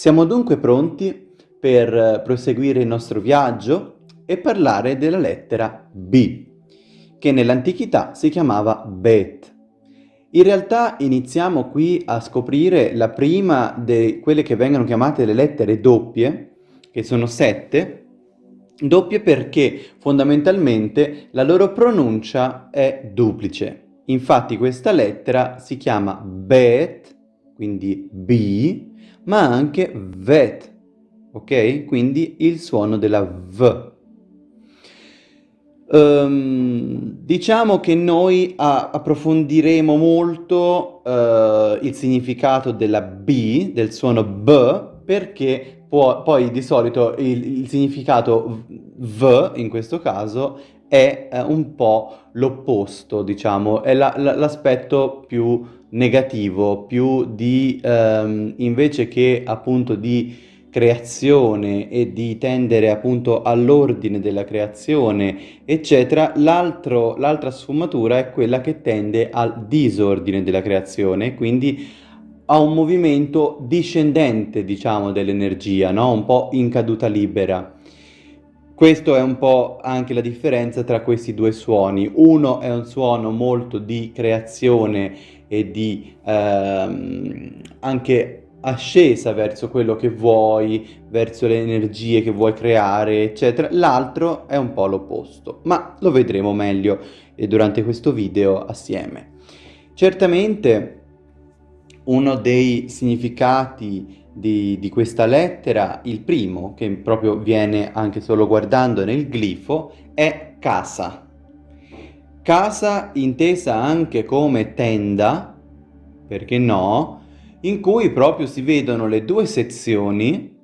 Siamo dunque pronti per proseguire il nostro viaggio e parlare della lettera B, che nell'antichità si chiamava Bet. In realtà iniziamo qui a scoprire la prima di quelle che vengono chiamate le lettere doppie, che sono sette, doppie perché fondamentalmente la loro pronuncia è duplice. Infatti questa lettera si chiama Bet, quindi B, ma anche vet, ok? Quindi il suono della V. Um, diciamo che noi approfondiremo molto uh, il significato della B, del suono B, perché può, poi di solito il, il significato V, in questo caso, è uh, un po' l'opposto, diciamo, è l'aspetto la, la, più negativo, più di ehm, invece che appunto di creazione e di tendere appunto all'ordine della creazione, eccetera, l'altra sfumatura è quella che tende al disordine della creazione, quindi a un movimento discendente, diciamo, dell'energia, no? un po' in caduta libera. Questo è un po' anche la differenza tra questi due suoni. Uno è un suono molto di creazione e di ehm, anche ascesa verso quello che vuoi, verso le energie che vuoi creare, eccetera. L'altro è un po' l'opposto, ma lo vedremo meglio eh, durante questo video assieme. Certamente uno dei significati di, di, questa lettera, il primo, che proprio viene anche solo guardando nel glifo, è casa. Casa intesa anche come tenda, perché no, in cui proprio si vedono le due sezioni,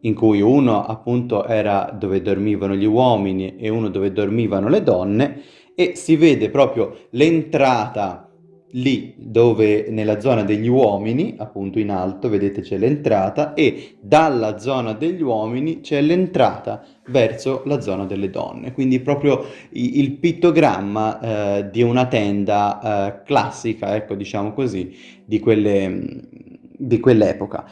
in cui uno appunto era dove dormivano gli uomini e uno dove dormivano le donne, e si vede proprio l'entrata lì dove nella zona degli uomini, appunto in alto, vedete c'è l'entrata e dalla zona degli uomini c'è l'entrata verso la zona delle donne. Quindi proprio il pittogramma eh, di una tenda eh, classica, ecco diciamo così, di, quelle, di quell'epoca.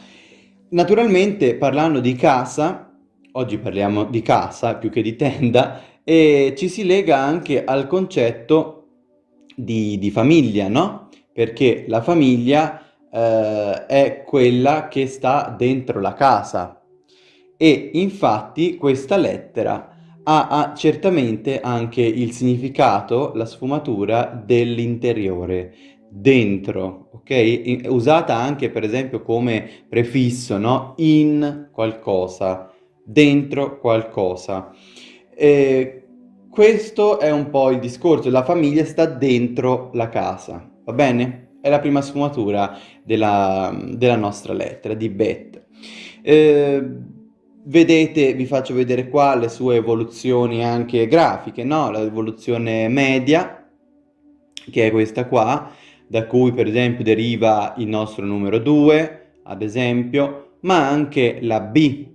Naturalmente parlando di casa, oggi parliamo di casa più che di tenda, e ci si lega anche al concetto di, di famiglia, no? Perché la famiglia eh, è quella che sta dentro la casa e infatti questa lettera ha, ha certamente anche il significato, la sfumatura dell'interiore, dentro, ok? Usata anche per esempio come prefisso, no? In qualcosa, dentro qualcosa. Eh, questo è un po' il discorso, la famiglia sta dentro la casa, va bene? È la prima sfumatura della, della nostra lettera, di Bet. Eh, vedete, vi faccio vedere qua le sue evoluzioni anche grafiche, no? L'evoluzione media, che è questa qua, da cui per esempio deriva il nostro numero 2, ad esempio, ma anche la B,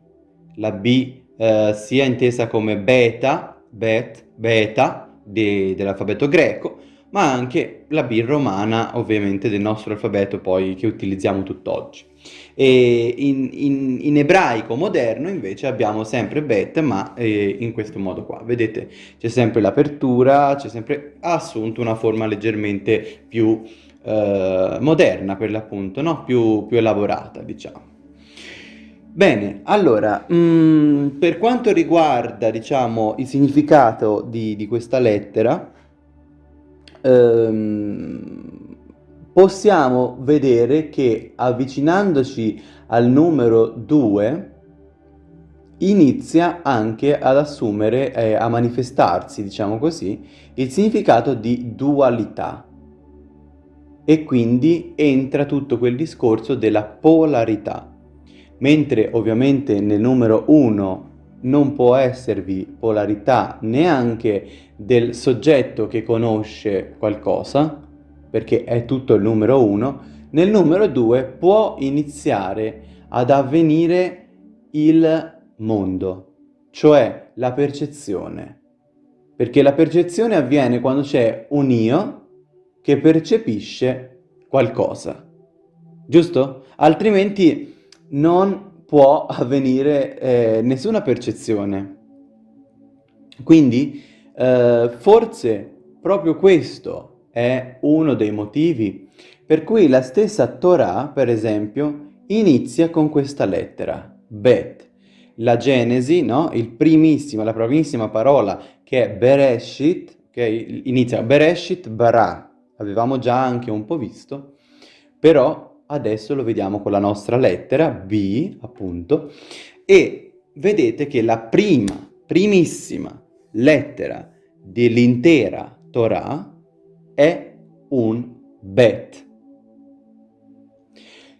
la B eh, sia intesa come beta, bet, beta de, dell'alfabeto greco, ma anche la B romana ovviamente del nostro alfabeto poi che utilizziamo tutt'oggi. E in, in, in, ebraico moderno invece abbiamo sempre bet ma eh, in questo modo qua, vedete c'è sempre l'apertura, c'è sempre assunto una forma leggermente più eh, moderna per l'appunto, no? più, più elaborata diciamo. Bene, allora, mm, per quanto riguarda, diciamo, il significato di, di questa lettera, ehm, possiamo vedere che avvicinandoci al numero 2 inizia anche ad assumere, eh, a manifestarsi, diciamo così, il significato di dualità. E quindi entra tutto quel discorso della polarità mentre ovviamente nel numero 1 non può esservi polarità neanche del soggetto che conosce qualcosa, perché è tutto il numero 1, nel numero 2 può iniziare ad avvenire il mondo, cioè la percezione. Perché la percezione avviene quando c'è un io che percepisce qualcosa, giusto? Altrimenti non può avvenire eh, nessuna percezione. Quindi eh, forse proprio questo è uno dei motivi per cui la stessa Torah, per esempio, inizia con questa lettera, Bet. La Genesi, no? Il primissimo, la primissima parola che è Bereshit, che inizia Bereshit Bara, avevamo già anche un po' visto, però adesso lo vediamo con la nostra lettera, B, appunto, e vedete che la prima, primissima lettera dell'intera Torah è un Bet.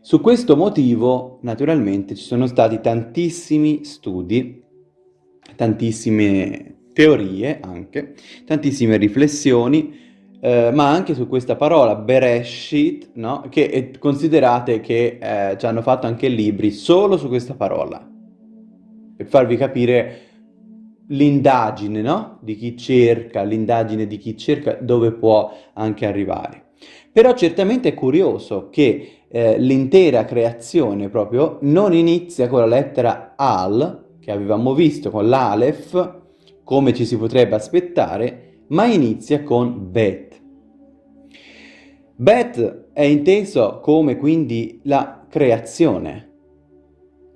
Su questo motivo, naturalmente, ci sono stati tantissimi studi, tantissime teorie anche, tantissime riflessioni, eh, ma anche su questa parola Bereshit, no? che è, considerate che eh, ci hanno fatto anche libri solo su questa parola, per farvi capire l'indagine no? di chi cerca, l'indagine di chi cerca dove può anche arrivare. Però certamente è curioso che eh, l'intera creazione proprio non inizia con la lettera Al, che avevamo visto con l'Alef, come ci si potrebbe aspettare, ma inizia con Bet. Bet è inteso come quindi la creazione,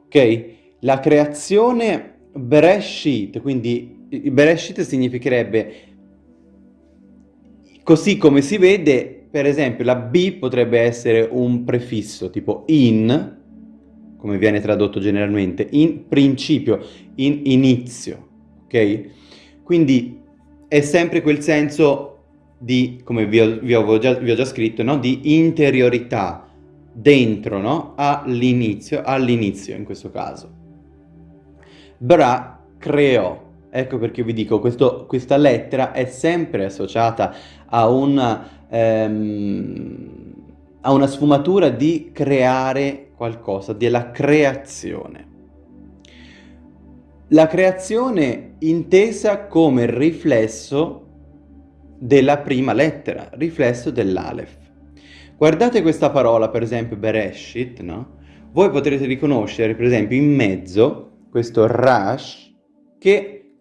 ok? La creazione Bereshit, quindi Bereshit significherebbe così come si vede, per esempio la B potrebbe essere un prefisso tipo in, come viene tradotto generalmente, in principio, in inizio, ok? Quindi è sempre quel senso di, come vi ho, vi ho, già, vi ho già, scritto, no? di interiorità dentro, no? all'inizio, all'inizio in questo caso. Bra creò. Ecco perché vi dico, questo, questa lettera è sempre associata a una, ehm, a una sfumatura di creare qualcosa, della creazione. La creazione intesa come riflesso della prima lettera, riflesso dell'Alef. Guardate questa parola, per esempio, Bereshit, no? Voi potrete riconoscere, per esempio, in mezzo questo Rash, che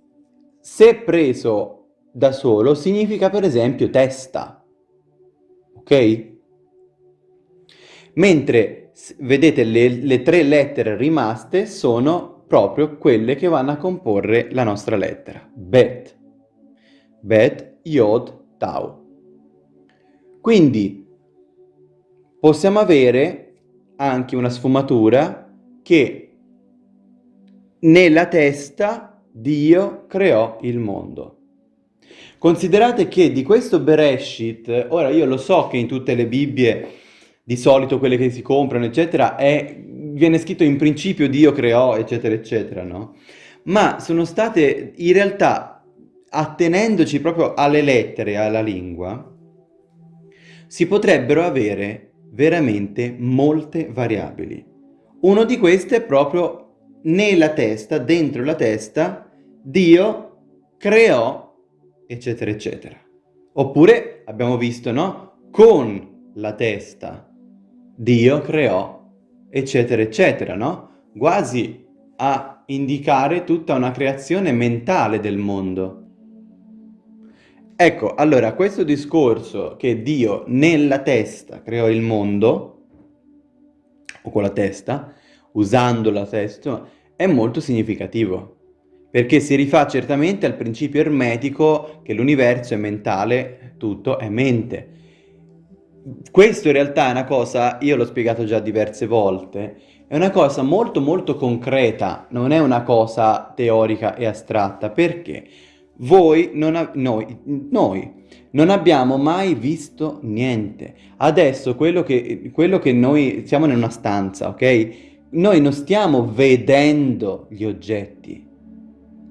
se preso da solo significa per esempio testa, ok? Mentre vedete le, le tre lettere rimaste sono proprio quelle che vanno a comporre la nostra lettera, Bet, Bet, Yod, Tau. Quindi possiamo avere anche una sfumatura che nella testa Dio creò il mondo. Considerate che di questo Bereshit, ora io lo so che in tutte le Bibbie, di solito quelle che si comprano, eccetera, è, viene scritto in principio Dio creò, eccetera, eccetera, no? Ma sono state, in realtà, attenendoci proprio alle lettere, alla lingua, si potrebbero avere veramente molte variabili. Uno di queste è proprio nella testa, dentro la testa, Dio creò, eccetera, eccetera. Oppure abbiamo visto, no? Con la testa, Dio creò, eccetera, eccetera, no? Quasi a indicare tutta una creazione mentale del mondo. Ecco, allora, questo discorso che Dio nella testa creò il mondo, o con la testa, usando la testa, è molto significativo, perché si rifà certamente al principio ermetico che l'universo è mentale, tutto è mente. Questo in realtà è una cosa, io l'ho spiegato già diverse volte, è una cosa molto molto concreta, non è una cosa teorica e astratta, perché voi, non noi, noi non abbiamo mai visto niente. Adesso quello che, quello che noi siamo in una stanza, ok? Noi non stiamo vedendo gli oggetti.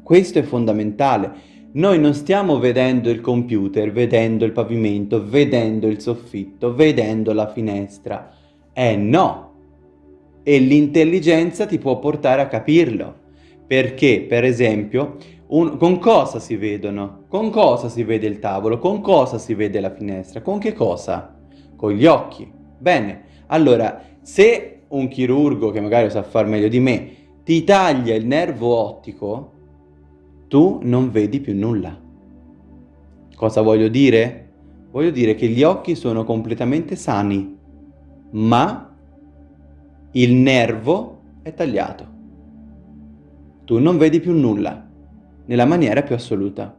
Questo è fondamentale. Noi non stiamo vedendo il computer, vedendo il pavimento, vedendo il soffitto, vedendo la finestra. Eh no! E l'intelligenza ti può portare a capirlo. Perché, per esempio, un, con cosa si vedono? Con cosa si vede il tavolo? Con cosa si vede la finestra? Con che cosa? Con gli occhi. Bene, allora, se un chirurgo che magari sa far meglio di me ti taglia il nervo ottico, tu non vedi più nulla. Cosa voglio dire? Voglio dire che gli occhi sono completamente sani, ma il nervo è tagliato. Tu non vedi più nulla, nella maniera più assoluta.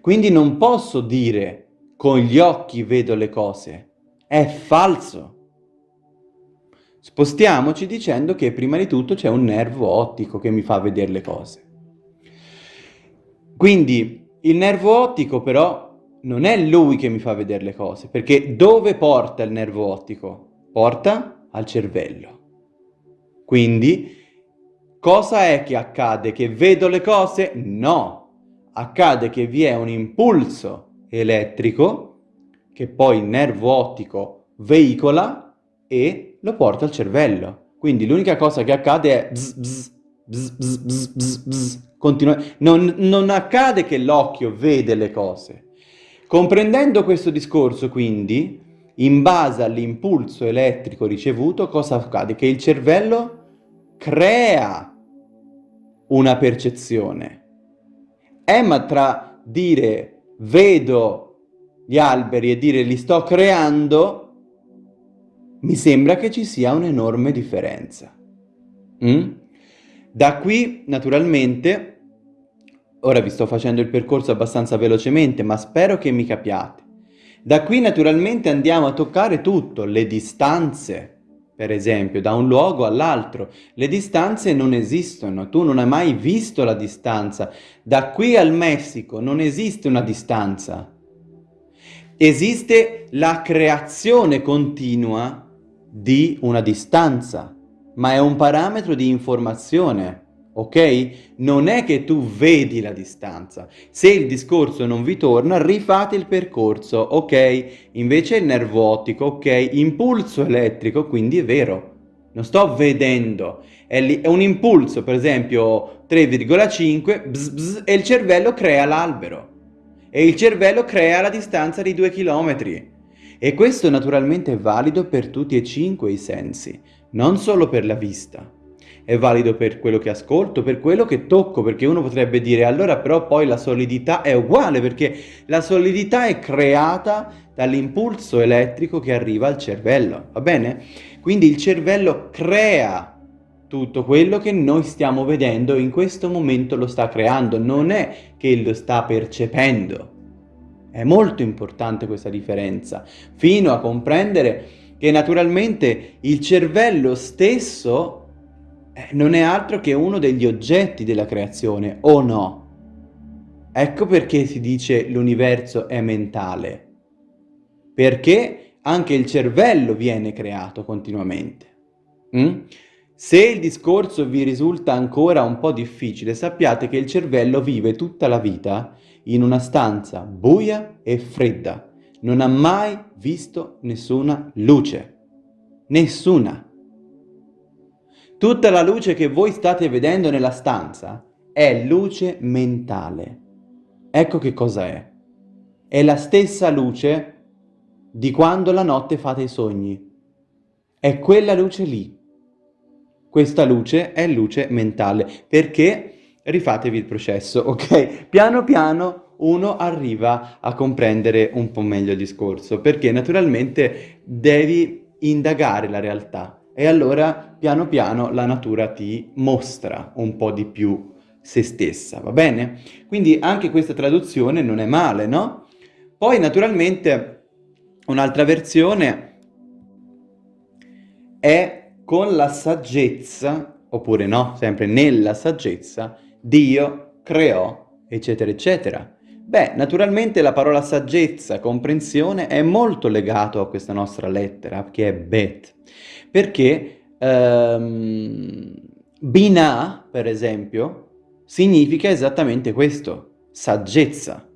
Quindi non posso dire con gli occhi vedo le cose. È falso. Spostiamoci dicendo che prima di tutto c'è un nervo ottico che mi fa vedere le cose. Quindi il nervo ottico però non è lui che mi fa vedere le cose, perché dove porta il nervo ottico? Porta al cervello. Quindi cosa è che accade? Che vedo le cose? No! Accade che vi è un impulso elettrico che poi il nervo ottico veicola e lo porta al cervello. Quindi l'unica cosa che accade è bzz, bzz, bzz, bzz, bzz, continua. Non, non accade che l'occhio vede le cose. Comprendendo questo discorso, quindi, in base all'impulso elettrico ricevuto, cosa accade? Che il cervello crea una percezione. Eh, ma tra dire vedo gli alberi e dire li sto creando, mi sembra che ci sia un'enorme differenza. Mm? Da qui, naturalmente, ora vi sto facendo il percorso abbastanza velocemente, ma spero che mi capiate. Da qui, naturalmente, andiamo a toccare tutto, le distanze, per esempio, da un luogo all'altro. Le distanze non esistono, tu non hai mai visto la distanza. Da qui al Messico non esiste una distanza. Esiste la creazione continua di una distanza, ma è un parametro di informazione, ok? Non è che tu vedi la distanza. Se il discorso non vi torna, rifate il percorso, ok? Invece il nervo ottico, ok? Impulso elettrico, quindi è vero. Non sto vedendo, è, lì, è un impulso, per esempio 3,5 e il cervello crea l'albero e il cervello crea la distanza di due chilometri. E questo naturalmente è valido per tutti e cinque i sensi, non solo per la vista. È valido per quello che ascolto, per quello che tocco, perché uno potrebbe dire allora però poi la solidità è uguale, perché la solidità è creata dall'impulso elettrico che arriva al cervello, va bene? Quindi il cervello crea tutto quello che noi stiamo vedendo in questo momento lo sta creando, non è che lo sta percependo. È molto importante questa differenza, fino a comprendere che naturalmente il cervello stesso eh, non è altro che uno degli oggetti della creazione, o no? Ecco perché si dice l'universo è mentale, perché anche il cervello viene creato continuamente. Mm? Se il discorso vi risulta ancora un po' difficile, sappiate che il cervello vive tutta la vita in una stanza buia e fredda. Non ha mai visto nessuna luce. Nessuna. Tutta la luce che voi state vedendo nella stanza è luce mentale. Ecco che cosa è. È la stessa luce di quando la notte fate i sogni. È quella luce lì. Questa luce è luce mentale, perché rifatevi il processo, ok? Piano piano uno arriva a comprendere un po' meglio il discorso, perché naturalmente devi indagare la realtà e allora piano piano la natura ti mostra un po' di più se stessa, va bene? Quindi anche questa traduzione non è male, no? Poi naturalmente un'altra versione è con la saggezza, oppure no, sempre nella saggezza, Dio creò, eccetera, eccetera. Beh, naturalmente la parola saggezza, comprensione, è molto legato a questa nostra lettera, che è Bet, perché ehm, Binah, per esempio, significa esattamente questo, saggezza,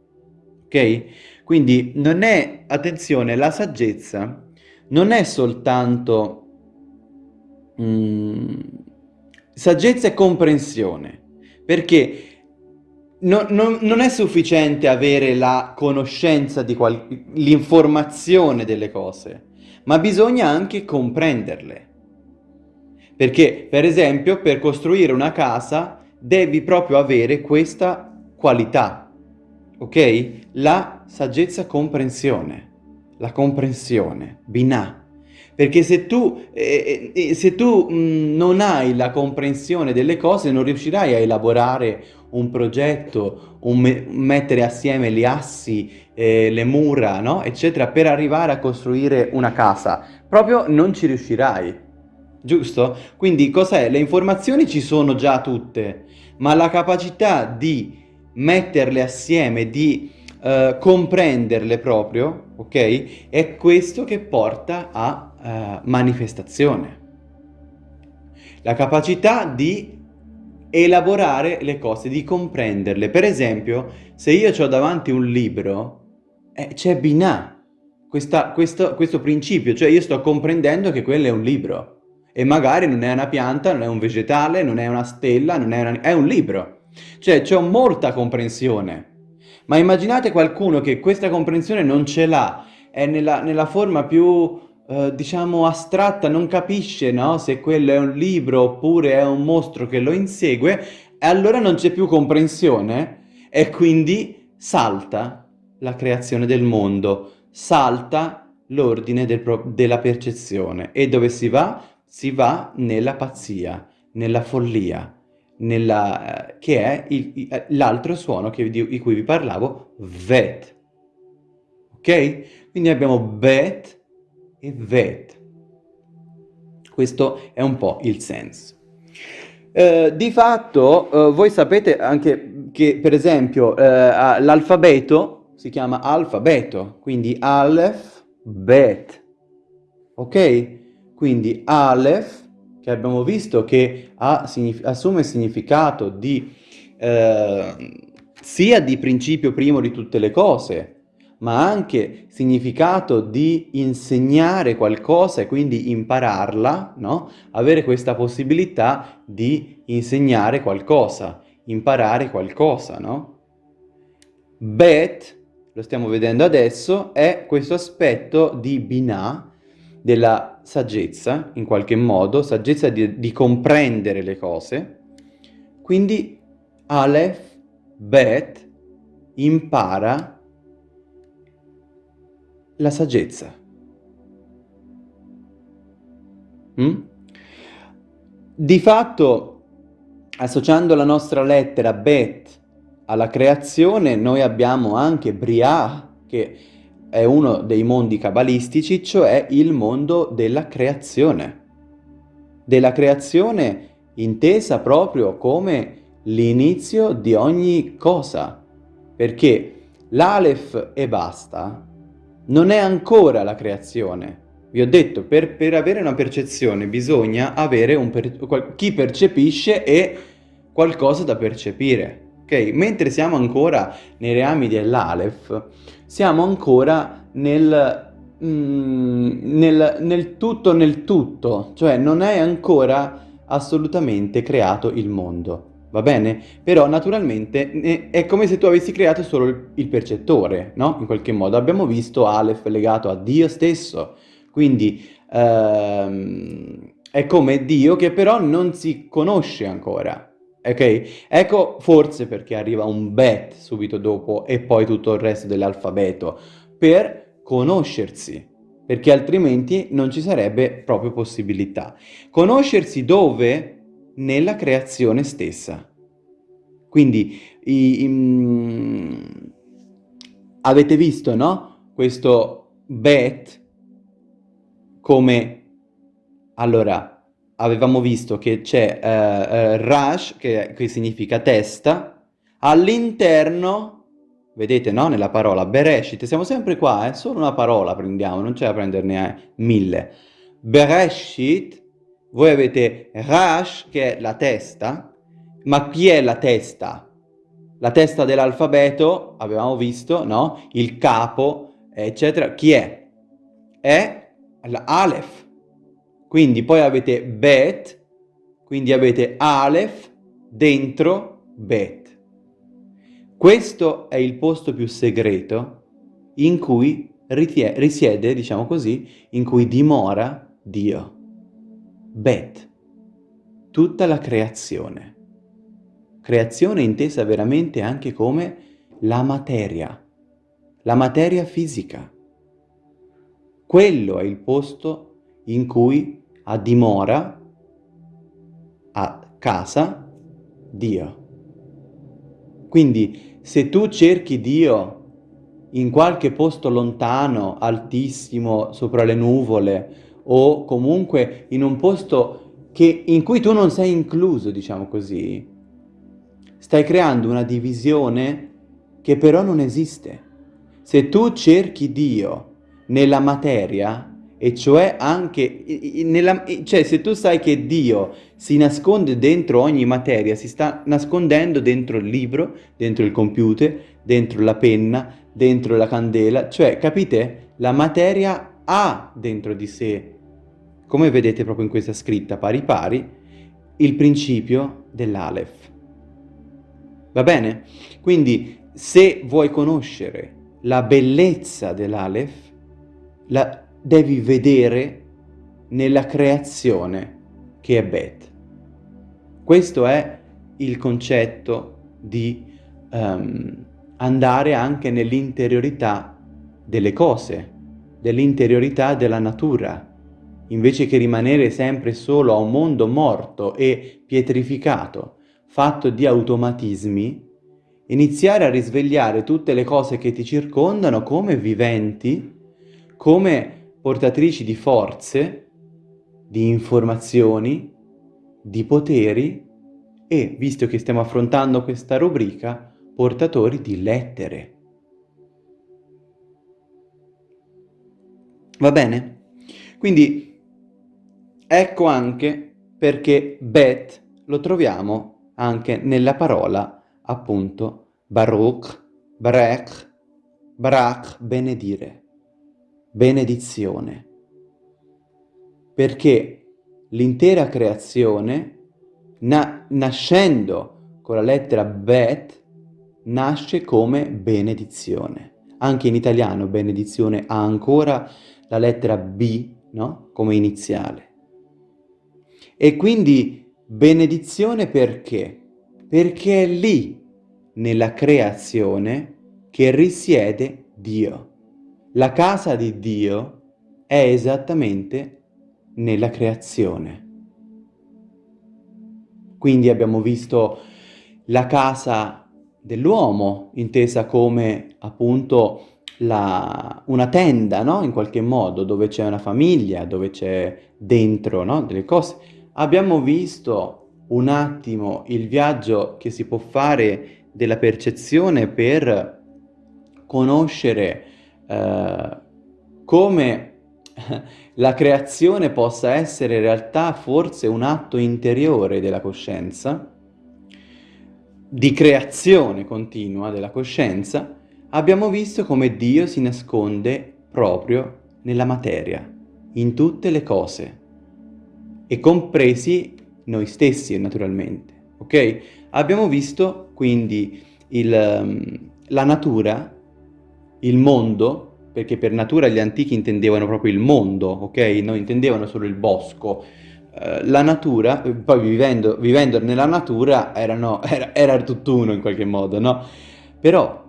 ok? Quindi non è, attenzione, la saggezza non è soltanto Mm, saggezza e comprensione, perché no, no, non è sufficiente avere la conoscenza di l'informazione delle cose, ma bisogna anche comprenderle. Perché, per esempio, per costruire una casa devi proprio avere questa qualità, ok? La saggezza comprensione, la comprensione, binah. Perché se tu, eh, eh, se tu mh, non hai la comprensione delle cose non riuscirai a elaborare un progetto, un me mettere assieme gli assi, eh, le mura, no? eccetera, per arrivare a costruire una casa. Proprio non ci riuscirai, giusto? Quindi cos'è? Le informazioni ci sono già tutte, ma la capacità di metterle assieme, di uh, comprenderle proprio, ok? È questo che porta a uh, manifestazione. La capacità di elaborare le cose, di comprenderle. Per esempio, se io ho davanti un libro, eh, c'è Binah, questa, questo, questo principio, cioè io sto comprendendo che quello è un libro e magari non è una pianta, non è un vegetale, non è una stella, non è, una... è un libro. Cioè c'è molta comprensione. Ma immaginate qualcuno che questa comprensione non ce l'ha, è nella, nella, forma più, eh, diciamo, astratta, non capisce no? se quello è un libro oppure è un mostro che lo insegue, e allora non c'è più comprensione e quindi salta la creazione del mondo, salta l'ordine del della percezione. E dove si va? si va nella pazzia, nella follia, nella, eh, che è eh, l'altro suono che, di, di, cui vi parlavo, vet. Ok? Quindi abbiamo bet e vet. Questo è un po' il senso. Eh, di fatto, eh, voi sapete anche che, per esempio, eh, l'alfabeto si chiama alfabeto, quindi Aleph, Bet. Ok? Quindi Aleph, che abbiamo visto che ha, assume significato di, eh, sia di principio primo di tutte le cose, ma anche significato di insegnare qualcosa e quindi impararla, no? Avere questa possibilità di insegnare qualcosa, imparare qualcosa, no? Bet, lo stiamo vedendo adesso, è questo aspetto di Binah, della saggezza, in qualche modo, saggezza di, di comprendere le cose. Quindi Aleph, Bet, impara la saggezza. Mm? Di fatto, associando la nostra lettera Bet alla creazione, noi abbiamo anche Briah, che è uno dei mondi cabalistici, cioè il mondo della creazione. Della creazione intesa proprio come l'inizio di ogni cosa, perché l'Aleph e basta non è ancora la creazione. Vi ho detto, per, per avere una percezione bisogna avere un per, chi percepisce e qualcosa da percepire. Ok? Mentre siamo ancora nei reami dell'Aleph, siamo ancora nel, mm, nel, nel tutto nel tutto, cioè non è ancora assolutamente creato il mondo. Va bene? Però naturalmente è come se tu avessi creato solo il, il percettore, no? In qualche modo. Abbiamo visto Aleph legato a Dio stesso, quindi ehm, è come Dio che però non si conosce ancora. Ok? Ecco forse perché arriva un bet subito dopo e poi tutto il resto dell'alfabeto, per conoscersi, perché altrimenti non ci sarebbe proprio possibilità. Conoscersi dove? Nella creazione stessa. Quindi i, i, mm, avete visto, no? Questo bet come... Allora, avevamo visto che c'è uh, uh, Rash, che, che, significa testa, all'interno, vedete no, nella parola Bereshit, siamo sempre qua, eh? solo una parola prendiamo, non c'è da prenderne mille. Bereshit, voi avete Rash, che è la testa, ma chi è la testa? La testa dell'alfabeto, avevamo visto, no? Il capo, eccetera. Chi è? È l'Aleph. Quindi poi avete bet, quindi avete Aleph dentro bet. Questo è il posto più segreto in cui risiede, diciamo così, in cui dimora Dio. Bet. tutta la creazione. Creazione intesa veramente anche come la materia, la materia fisica. Quello è il posto in cui ha dimora, a casa, Dio. Quindi se tu cerchi Dio in qualche posto lontano, altissimo, sopra le nuvole, o comunque in un posto che, in cui tu non sei incluso, diciamo così, stai creando una divisione che però non esiste. Se tu cerchi Dio nella materia, e cioè anche, nella, cioè se tu sai che Dio si nasconde dentro ogni materia, si sta nascondendo dentro il libro, dentro il computer, dentro la penna, dentro la candela, cioè capite? La materia ha dentro di sé, come vedete proprio in questa scritta pari pari, il principio dell'Aleph. Va bene? Quindi se vuoi conoscere la bellezza dell'Aleph, la devi vedere nella creazione che è Bet. Questo è il concetto di um, andare anche nell'interiorità delle cose, dell'interiorità della natura, invece che rimanere sempre solo a un mondo morto e pietrificato, fatto di automatismi, iniziare a risvegliare tutte le cose che ti circondano come viventi, come portatrici di forze, di informazioni, di poteri e, visto che stiamo affrontando questa rubrica, portatori di lettere. Va bene? Quindi ecco anche perché Bet lo troviamo anche nella parola appunto Baruch, Barech, Barach, benedire, benedizione. Perché l'intera creazione, na nascendo con la lettera Bet, nasce come benedizione. Anche in italiano benedizione ha ancora la lettera B, no? Come iniziale. E quindi benedizione perché? Perché è lì, nella creazione, che risiede Dio. La casa di Dio è esattamente nella creazione. Quindi abbiamo visto la casa dell'uomo, intesa come appunto la, una tenda, no? In qualche modo, dove c'è una famiglia, dove c'è dentro, no? Delle cose. Abbiamo visto un attimo il viaggio che si può fare della percezione per conoscere eh, come la creazione possa essere in realtà forse un atto interiore della coscienza, di creazione continua della coscienza, abbiamo visto come Dio si nasconde proprio nella materia, in tutte le cose, e compresi noi stessi naturalmente, ok? Abbiamo visto quindi il, um, la natura, il mondo, perché per natura gli antichi intendevano proprio il mondo, ok? Non intendevano solo il bosco, eh, la natura, poi vivendo, vivendo nella natura erano, era, era tutt'uno in qualche modo, no? Però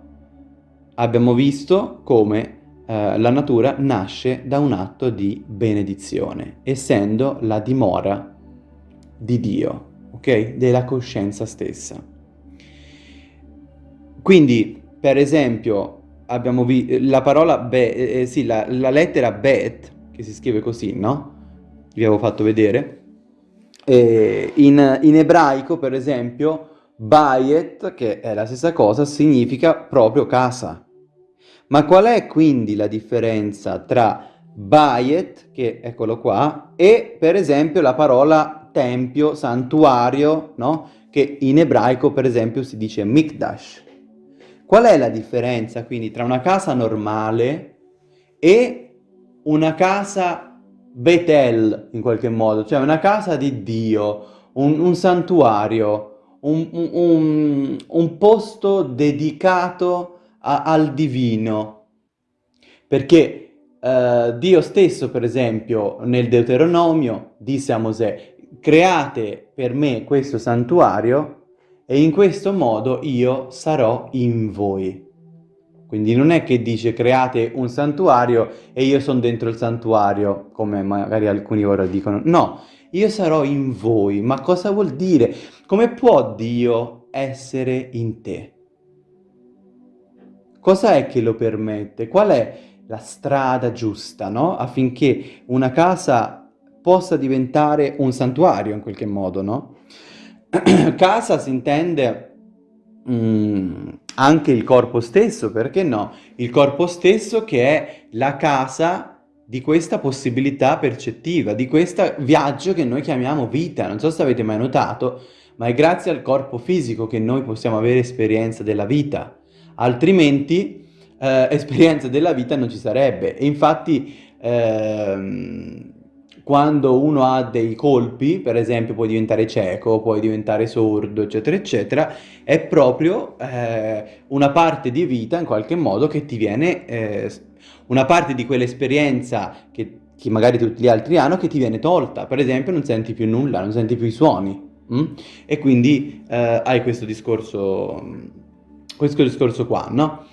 abbiamo visto come eh, la natura nasce da un atto di benedizione, essendo la dimora di Dio, ok? Della coscienza stessa. Quindi, per esempio, abbiamo visto la parola be, eh, sì, la, la lettera bet, che si scrive così, no? Vi avevo fatto vedere eh, in, in, ebraico, per esempio, bayet, che è la stessa cosa, significa proprio casa. Ma qual è quindi la differenza tra bayet, che eccolo qua, e per esempio la parola tempio, santuario, no? Che in ebraico, per esempio, si dice mikdash. Qual è la differenza quindi tra una casa normale e una casa Betel in qualche modo, cioè una casa di Dio, un, un santuario, un, un, un, posto dedicato a, al divino. Perché eh, Dio stesso, per esempio, nel Deuteronomio disse a Mosè, create per me questo santuario e in questo modo io sarò in voi. Quindi non è che dice create un santuario e io sono dentro il santuario, come magari alcuni ora dicono. No, io sarò in voi. Ma cosa vuol dire? Come può Dio essere in te? Cosa è che lo permette? Qual è la strada giusta, no? Affinché una casa possa diventare un santuario in qualche modo, no? casa si intende mm, anche il corpo stesso, perché no? Il corpo stesso che è la casa di questa possibilità percettiva, di questo viaggio che noi chiamiamo vita. Non so se avete mai notato, ma è grazie al corpo fisico che noi possiamo avere esperienza della vita. Altrimenti eh, esperienza della vita non ci sarebbe. E infatti ehm, quando uno ha dei colpi, per esempio puoi diventare cieco, puoi diventare sordo, eccetera, eccetera, è proprio eh, una parte di vita in qualche modo che ti viene, eh, una parte di quell'esperienza che, che, magari tutti gli altri hanno che ti viene tolta. Per esempio non senti più nulla, non senti più i suoni. Mm? E quindi eh, hai questo discorso, questo discorso qua, no?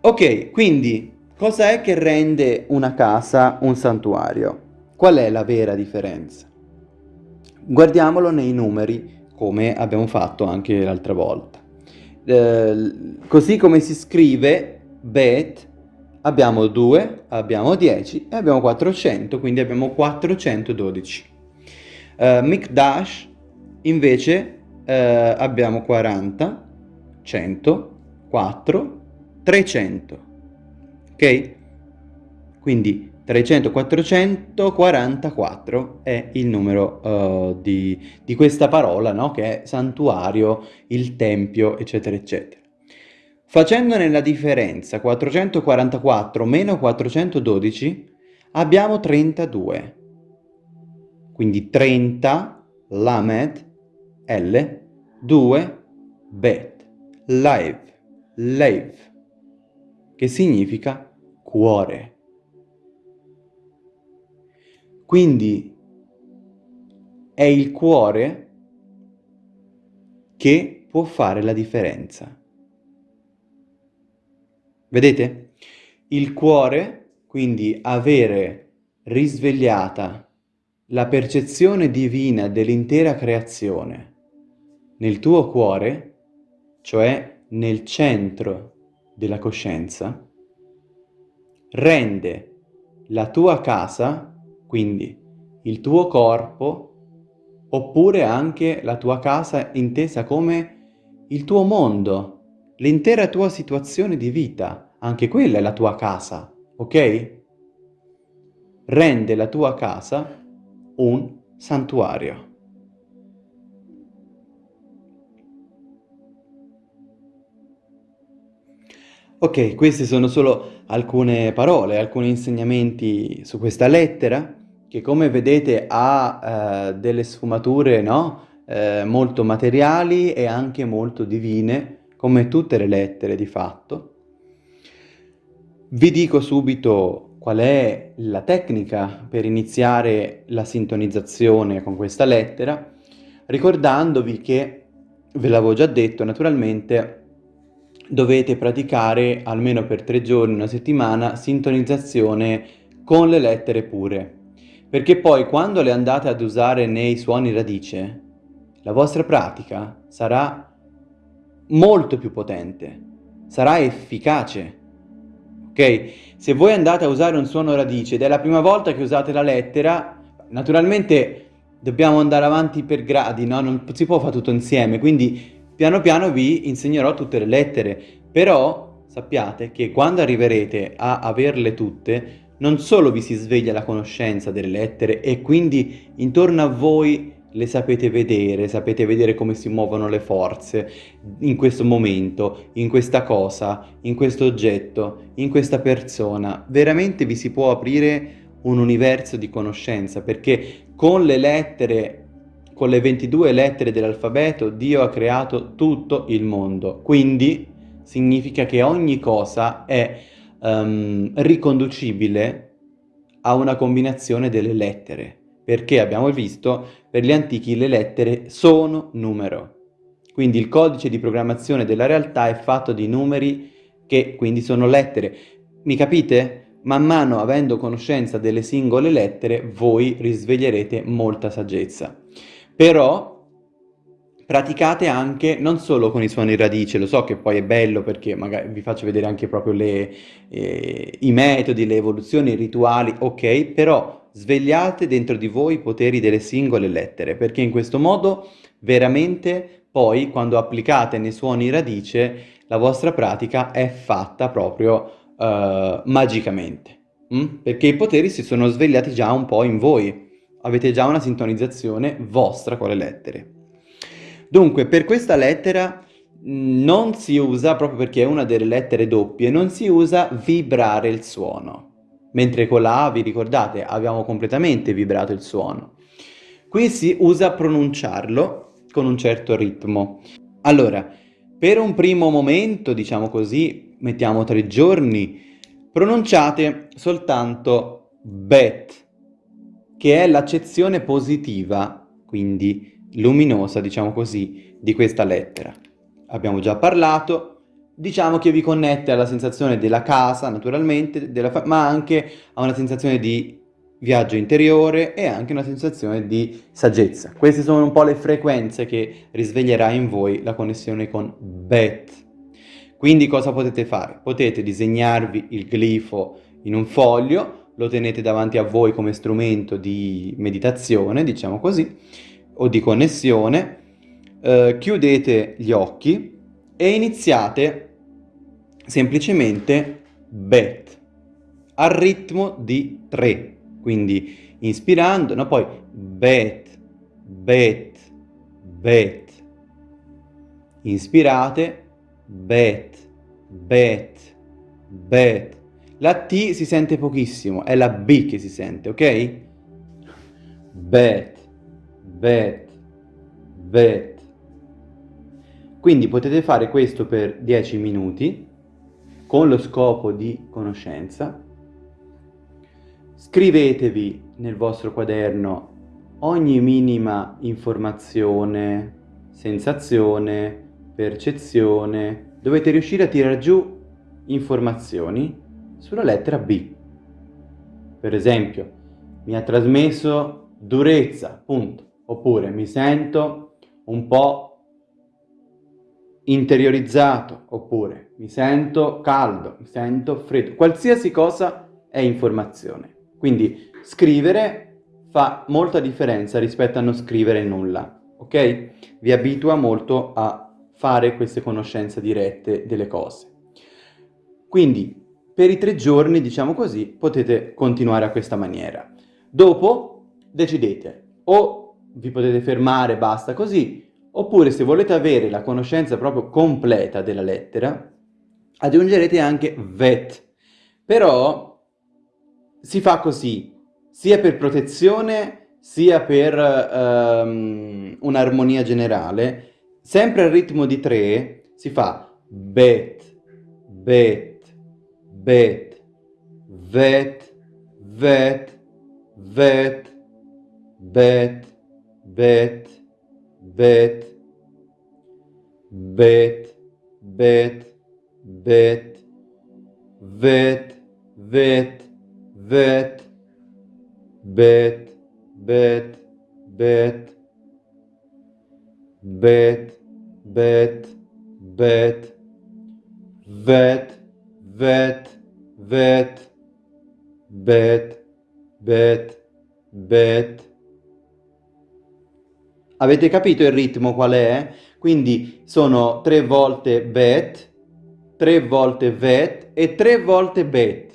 Ok, quindi cosa è che rende una casa un santuario? Qual è la vera differenza? Guardiamolo nei numeri, come abbiamo fatto anche l'altra volta. Eh, così come si scrive bet, abbiamo 2, abbiamo 10 e abbiamo 400, quindi abbiamo 412. Uh, Mikdash invece uh, abbiamo 40, 100, 4, 300. Ok? Quindi 300, 444 è il numero uh, di, di, questa parola, no? Che è santuario, il tempio, eccetera, eccetera. Facendone la differenza 444 meno 412 abbiamo 32 quindi 30 Lamed L 2 Bet Live Live che significa cuore. Quindi è il cuore che può fare la differenza. Vedete? Il cuore, quindi avere risvegliata la percezione divina dell'intera creazione nel tuo cuore, cioè nel centro della coscienza, rende la tua casa, quindi il tuo corpo, oppure anche la tua casa intesa come il tuo mondo, l'intera tua situazione di vita, anche quella è la tua casa, ok? Rende la tua casa un santuario. Ok, queste sono solo alcune parole, alcuni insegnamenti su questa lettera che come vedete ha eh, delle sfumature no? eh, molto materiali e anche molto divine, come tutte le lettere di fatto. Vi dico subito qual è la tecnica per iniziare la sintonizzazione con questa lettera, ricordandovi che, ve l'avevo già detto naturalmente, dovete praticare almeno per tre giorni, una settimana, sintonizzazione con le lettere pure. Perché poi quando le andate ad usare nei suoni radice, la vostra pratica sarà molto più potente, sarà efficace ok? Se voi andate a usare un suono radice ed è la prima volta che usate la lettera, naturalmente dobbiamo andare avanti per gradi, no? Non si può fare tutto insieme, quindi piano piano vi insegnerò tutte le lettere, però sappiate che quando arriverete a averle tutte, non solo vi si sveglia la conoscenza delle lettere e quindi intorno a voi le sapete vedere, sapete vedere come si muovono le forze in questo momento, in questa cosa, in questo oggetto, in questa persona. Veramente vi si può aprire un universo di conoscenza perché con le lettere, con le 22 lettere dell'alfabeto, Dio ha creato tutto il mondo. Quindi significa che ogni cosa è um, riconducibile a una combinazione delle lettere perché abbiamo visto per gli antichi le lettere sono numero. Quindi il codice di programmazione della realtà è fatto di numeri che quindi sono lettere. Mi capite? Man mano avendo conoscenza delle singole lettere voi risveglierete molta saggezza. Però praticate anche non solo con i suoni radice, lo so che poi è bello perché magari vi faccio vedere anche proprio le, eh, i metodi, le evoluzioni, i rituali, ok, però svegliate dentro di voi i poteri delle singole lettere, perché in questo modo veramente poi quando applicate nei suoni radice la vostra pratica è fatta proprio uh, magicamente, mm? perché i poteri si sono svegliati già un po' in voi, avete già una sintonizzazione vostra con le lettere. Dunque, per questa lettera non si usa, proprio perché è una delle lettere doppie, non si usa vibrare il suono. Mentre con la A, vi ricordate, abbiamo completamente vibrato il suono. Qui si usa pronunciarlo con un certo ritmo. Allora, per un primo momento, diciamo così, mettiamo tre giorni, pronunciate soltanto bet, che è l'accezione positiva, quindi luminosa, diciamo così, di questa lettera. Abbiamo già parlato, diciamo che vi connette alla sensazione della casa, naturalmente, ma anche a una sensazione di viaggio interiore e anche una sensazione di saggezza. Queste sono un po' le frequenze che risveglierà in voi la connessione con Bet. Quindi cosa potete fare? Potete disegnarvi il glifo in un foglio, lo tenete davanti a voi come strumento di meditazione, diciamo così, o di connessione, eh, chiudete gli occhi e iniziate semplicemente bet al ritmo di 3 quindi inspirando no poi bet bet bet. Inspirate bet bet bet la T si sente pochissimo è la B che si sente ok bet bet, bet. Quindi potete fare questo per 10 minuti con lo scopo di conoscenza. Scrivetevi nel vostro quaderno ogni minima informazione, sensazione, percezione. Dovete riuscire a tirare giù informazioni sulla lettera B. Per esempio, mi ha trasmesso durezza, punto oppure mi sento un po' interiorizzato, oppure mi sento caldo, mi sento freddo, qualsiasi cosa è informazione. Quindi scrivere fa molta differenza rispetto a non scrivere nulla, ok? Vi abitua molto a fare queste conoscenze dirette delle cose. Quindi per i tre giorni, diciamo così, potete continuare a questa maniera. Dopo decidete o vi potete fermare, basta così, oppure se volete avere la conoscenza proprio completa della lettera, aggiungerete anche vet. Però si fa così, sia per protezione, sia per um, un'armonia generale, sempre al ritmo di tre si fa bet, bet, bet, vet, vet, vet, bet, bet, bet, bet, bet, bet, vet, vet, vet, bet, bet, bet, bet, bet, bet, vet, vet, vet, bet, bet, bet, Avete capito il ritmo qual è? Quindi sono tre volte bet, tre volte vet e tre volte bet.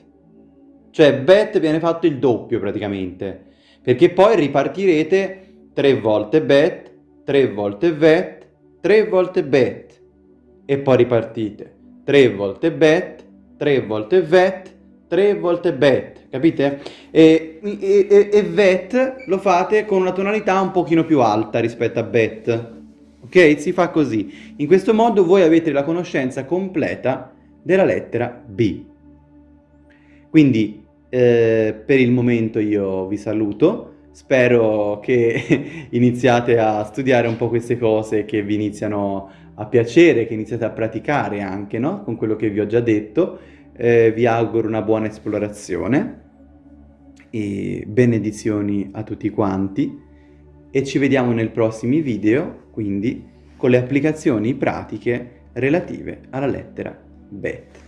Cioè bet viene fatto il doppio praticamente, perché poi ripartirete tre volte bet, tre volte vet, tre volte bet e poi ripartite tre volte bet, tre volte vet, tre volte bet, capite? E, e, e, vet lo fate con una tonalità un pochino più alta rispetto a bet, ok? Si fa così. In questo modo voi avete la conoscenza completa della lettera B. Quindi eh, per il momento io vi saluto, spero che iniziate a studiare un po' queste cose, che vi iniziano a piacere, che iniziate a praticare anche, no? Con quello che vi ho già detto. Eh, vi auguro una buona esplorazione e benedizioni a tutti quanti e ci vediamo nei prossimi video, quindi con le applicazioni pratiche relative alla lettera bet.